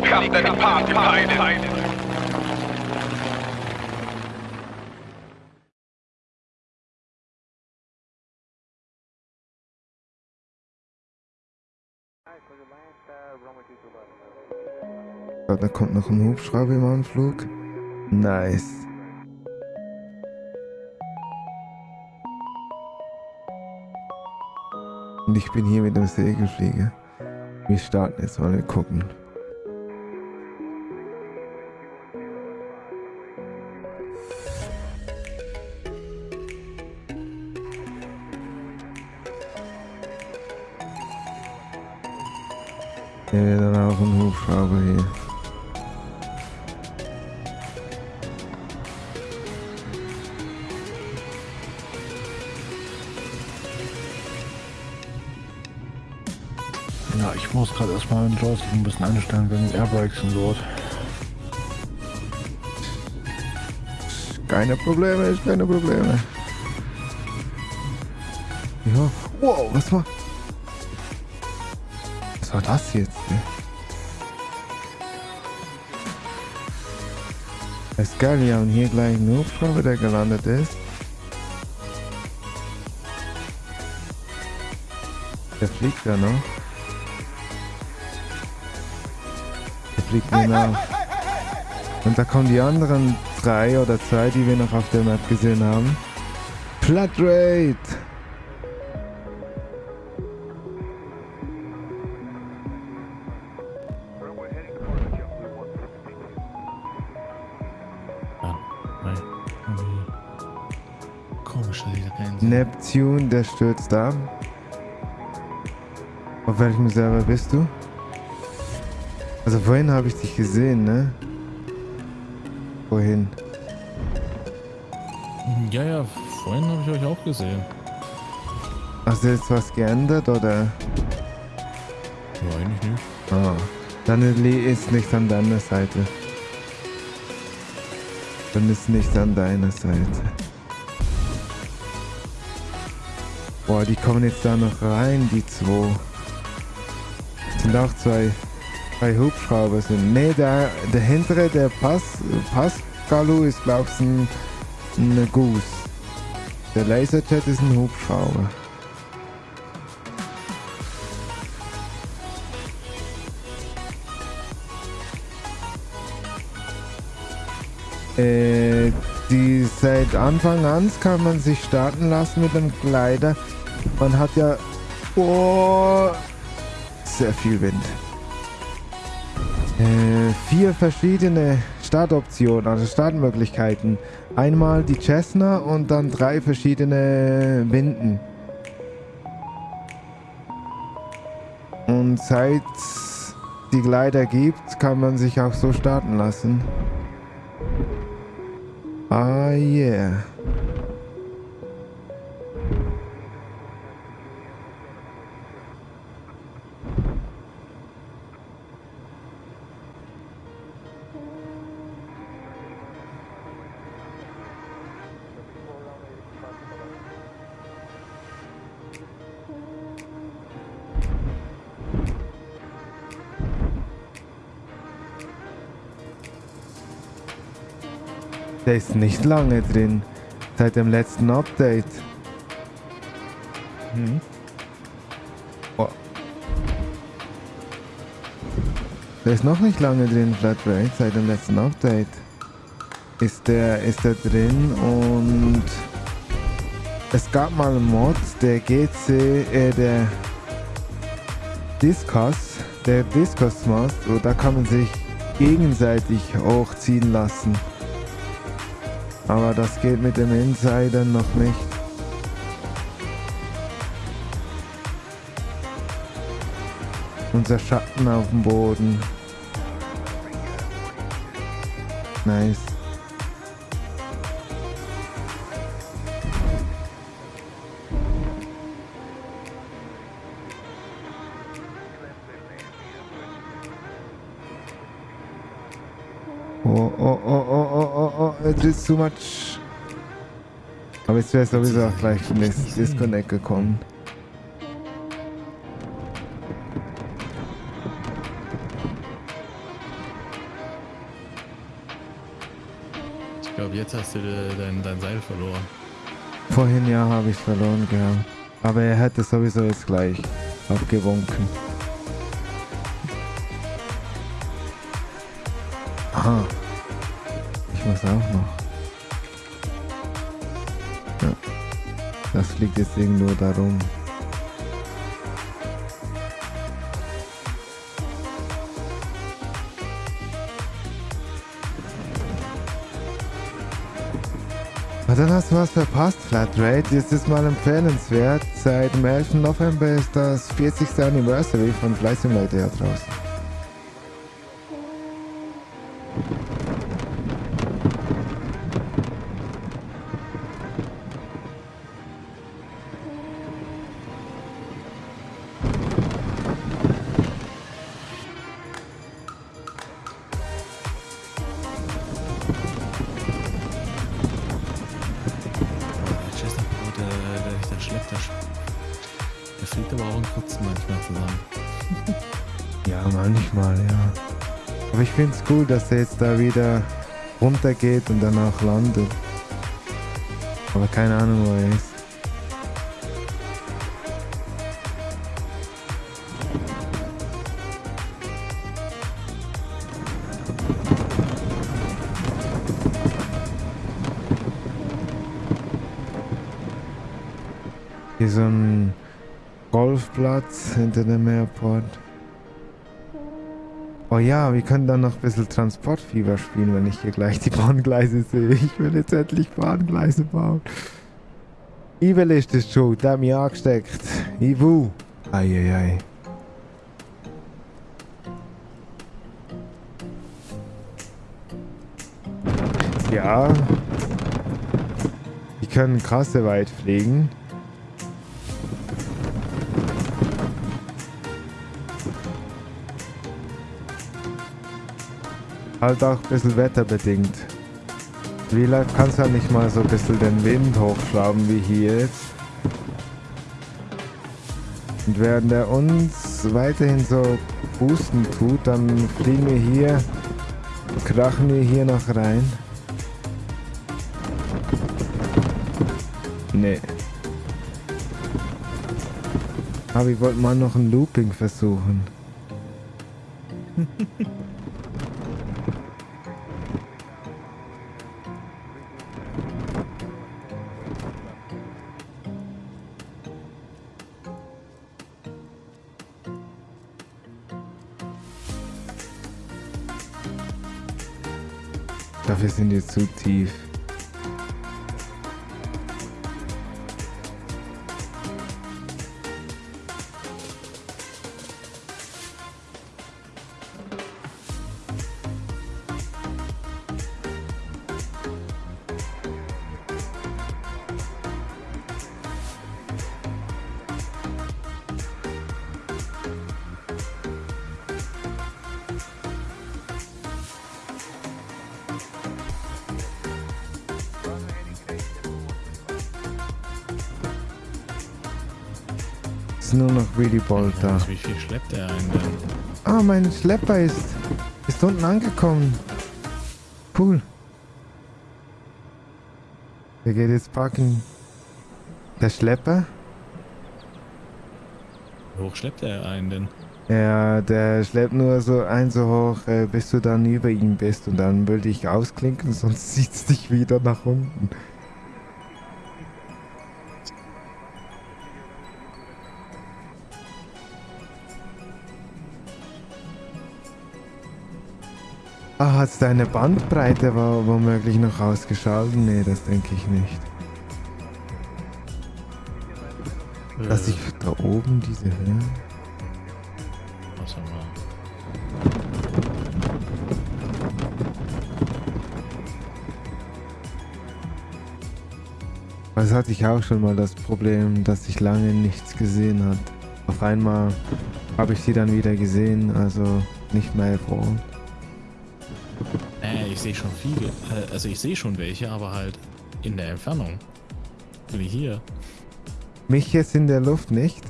become the party pilot. Da kommt noch ein Hubschrauber im Anflug. Nice. Und ich bin hier mit dem Segelflieger. Wir starten jetzt mal, wir gucken. Ja, dann auch ein Hubschrauber hier. Ja, ich muss gerade erstmal den Joystick ein bisschen einstellen wegen Airbrakes und so. Keine Probleme, keine Probleme. Ja. Wow, was war? Was war das jetzt? ey? Ist geil, wir haben hier gleich einen Hubschrauber, der gelandet ist. Der fliegt ja noch. Der fliegt mir nach. Und da kommen die anderen drei oder zwei, die wir noch auf der Map gesehen haben. Flatrate! Komische Grenze. Neptune, der stürzt ab. Auf welchem Server bist du? Also vorhin habe ich dich gesehen, ne? Vorhin. Ja, ja, vorhin habe ich euch auch gesehen. Hast du jetzt was geändert oder? Ja, eigentlich nicht. Ah, dann li- ist nicht an deiner Seite. Dann ist nicht an deiner Seite. Boah, die kommen jetzt da noch rein, die zwei. Sind auch zwei, zwei Hubschrauber sind. Ne, der, der hintere, der Pass, Pascalu ist glaub ich ein, ein Goose. Der Laserjet ist ein Hubschrauber. Äh, seit Anfang an kann man sich starten lassen mit dem Gleiter. Man hat ja oh, sehr viel Wind. Äh, vier verschiedene Startoptionen, also Startmöglichkeiten. Einmal die Cessna und dann drei verschiedene Winden. Und seit die Gleiter gibt, kann man sich auch so starten lassen. Ah, yeah. Der ist nicht lange drin. Seit dem letzten Update. Mhm. Oh. Der ist noch nicht lange drin, Flatrate. Seit dem letzten Update. Ist der, ist der drin und es gab mal einen Mod, der GC, äh, der Discus, der Discus und da kann man sich gegenseitig hochziehen lassen. Aber das geht mit dem Insider noch nicht. Unser Schatten auf dem Boden. Nice. Oh, oh, oh, is too much. Aber jetzt wäre sowieso auch gleich in das Disconnect gekommen. Ich glaube, jetzt hast du äh, dein, dein Seil verloren. Vorhin ja, habe ich verloren gehabt. Aber er hätte sowieso jetzt gleich abgewunken. Aha. Muss auch noch. Ja. Das fliegt jetzt irgendwo da rum. Ah, dann hast du was verpasst, Flatrate. Jetzt ist mal empfehlenswert. Seit dem 11. November ist das 40. Anniversary von Flight Simulator draußen. Manchmal, ja. Aber ich finde es cool, dass er jetzt da wieder runtergeht und danach landet. Aber keine Ahnung, wo er ist. Hier so ein Golfplatz hinter dem Airport. Oh ja, wir können dann noch ein bisschen Transportfieber spielen, wenn ich hier gleich die Bahngleise sehe. Ich will jetzt endlich Bahngleise bauen. Ivel ist das schuld, der hat mich angesteckt. Ivu. Eieiei. Ja. Die können krasse weit fliegen. Halt auch ein bisschen wetterbedingt. Vielleicht kannst du halt nicht mal so ein bisschen den Wind hochschrauben wie hier jetzt. Und während er uns weiterhin so boosten tut, dann fliegen wir hier, krachen wir hier noch rein. Nee. Aber ich wollte mal noch ein Looping versuchen. sind die zu tief. Ist nur noch Willy Bolt da. Wie viel schleppt er denn? Ah, mein Schlepper ist, ist unten angekommen. Cool. Der geht jetzt packen. Der Schlepper? Wie hoch schleppt er einen denn? Ja, der schleppt nur so ein so hoch, äh, bis du dann über ihm bist und dann will dich ausklinken, sonst zieht's dich wieder nach unten. Ah, hat's deine Bandbreite war womöglich noch ausgeschaltet? Nee, das denke ich nicht. Dass Äh, ich da oben diese Höhe. was haben wir? Das hatte ich auch schon mal das Problem, dass ich lange nichts gesehen hat. Auf einmal habe ich sie dann wieder gesehen, also nicht mehr. Äh, ich sehe schon viele. Äh, also ich sehe schon welche, aber halt in der Entfernung. Bin ich hier? Mich jetzt in der Luft nicht.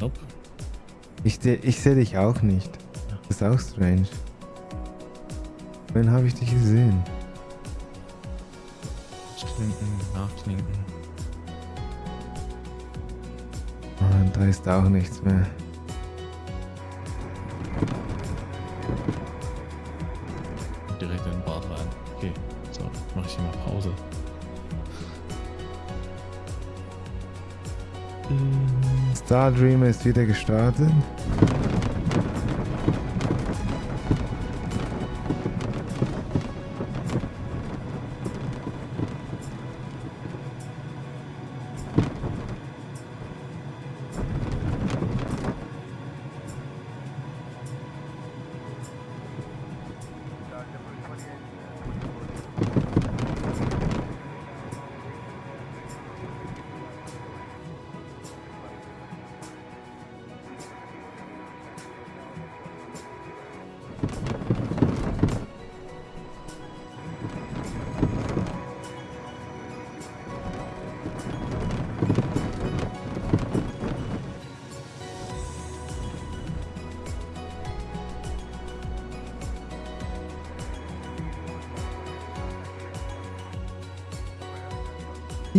Nope. Ich, seh- ich sehe dich auch nicht. Das ist auch strange. Wen habe ich dich gesehen? Klinken, nachklinken. Oh, da ist auch nichts mehr. Star Dreamer ist wieder gestartet.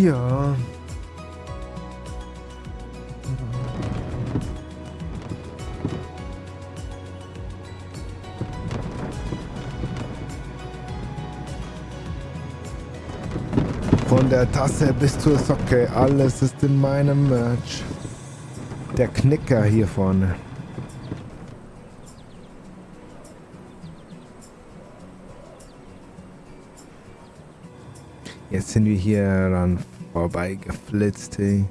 Ja. Von der Tasse bis zur Socke, alles ist in meinem Merch. Der Knicker hier vorne. Jetzt sind wir hier or bei Geflitzte.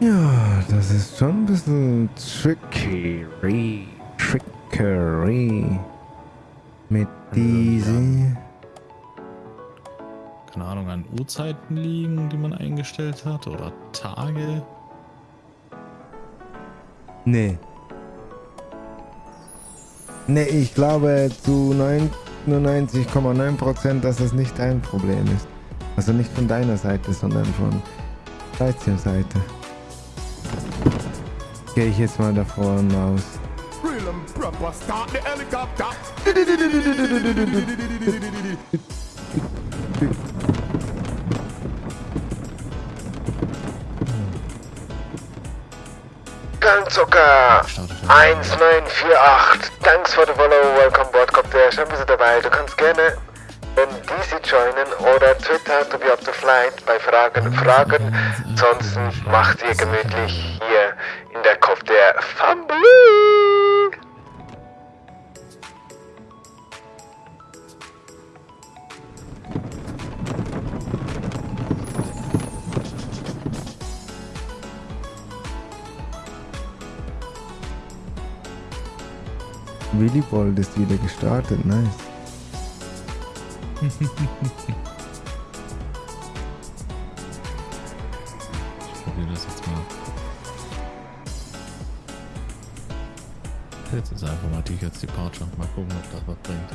Ja, das ist schon ein bisschen trickery. Trickery. Mit diese. Keine Ahnung, an Uhrzeiten liegen, die man eingestellt hat oder Tage. Nee. Nee, ich glaube zu 99,9%, dass es nicht dein Problem ist. Also nicht von deiner Seite, sondern von Seite. Gehe ich jetzt mal davon aus. Real and proper, start the helicopter. Gangzucker Startet er. 1948. Thanks for the follow. Welcome board. Kommt der schön bist du dabei. Du kannst gerne in DC joinen oder Twitter to be up to flight bei Fragen fragen. Ansonsten macht ihr gemütlich hier in der Kopf der Family. Willy Bold ist wieder gestartet, nice. Ich probiere das jetzt mal. Jetzt ist einfach mal Tickets Departure. Mal gucken, ob das was bringt.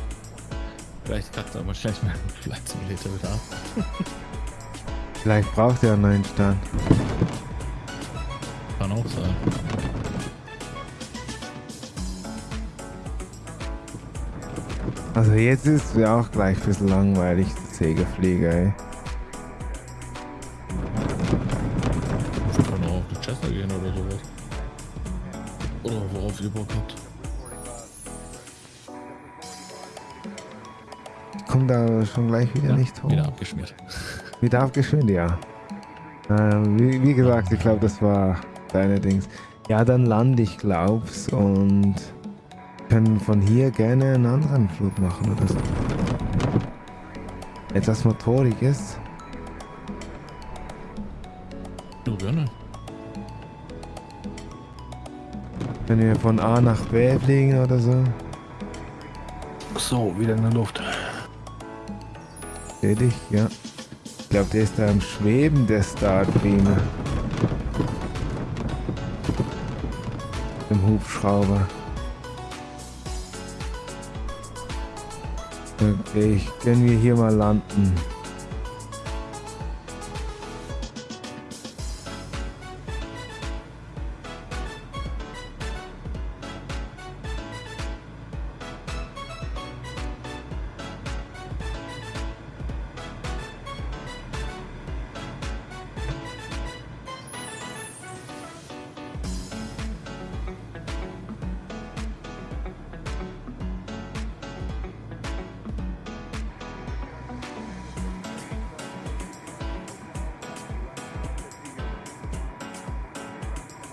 Vielleicht kackt aber schlecht mein Flight Simulator wieder ab. Vielleicht braucht er einen neuen Stand. Kann auch sein. Also jetzt ist es auch gleich ein bisschen langweilig, der Segelflieger, ey. Wir können auch auf die Chester gehen oder sowas. Oder worauf ihr Bock habt. Kommt da schon gleich wieder nicht hoch. Wieder abgeschmiert. Wieder abgeschwind, ja. Ähm, wie, wie gesagt, ich glaube, das war deine Dings. Ja, dann lande ich, glaub's, und können von hier gerne einen anderen Flug machen oder so. Etwas Motoriges. Nur gerne. Wenn wir von A nach B fliegen oder so. So, wieder in der Luft. Seh dich, ja. Ich glaube, der ist da im Schweben, der Star Dreamer. Im Hubschrauber. Ich können wir hier mal landen.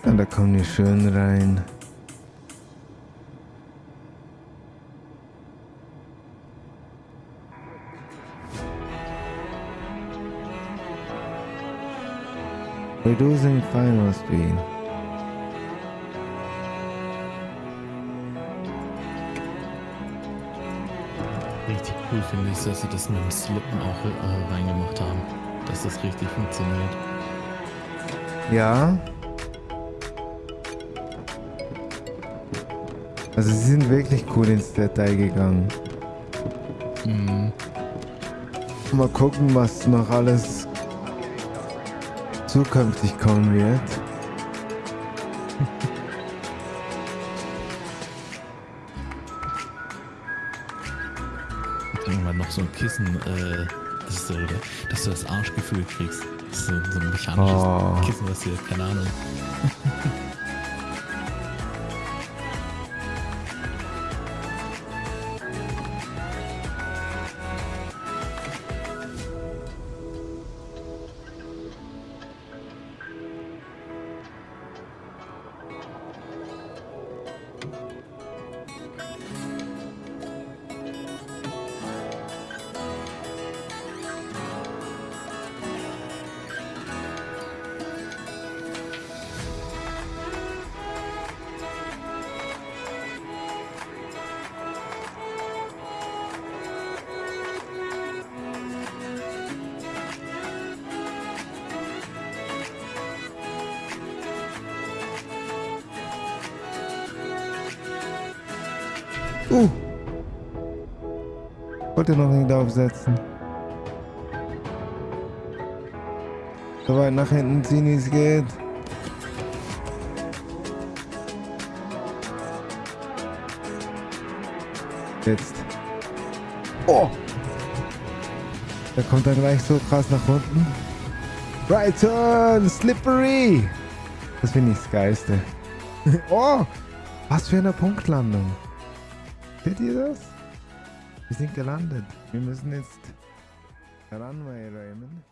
Ja, da kommen wir schön rein. Reducing final speed. Richtig cool finde ich, dass sie das mit dem Slippen auch äh, reingemacht haben. Dass das richtig funktioniert. Ja. Also sie sind wirklich cool ins Detail gegangen. Mhm. Mal gucken, was noch alles zukünftig kommen wird. Irgendwann noch so ein Kissen, äh, das so, dass du das Arschgefühl kriegst. Das ist so, so ein mechanisches Oh. Kissen, was dir, keine Ahnung. Wollte noch nicht aufsetzen. So weit nach hinten ziehen, wie es geht. Jetzt. Oh! Da kommt er gleich so krass nach unten. Right turn! Slippery! Das finde ich das Geiste. oh! Was für eine Punktlandung. Seht ihr das? Wir sind gelandet. Wir müssen jetzt Runway räumen.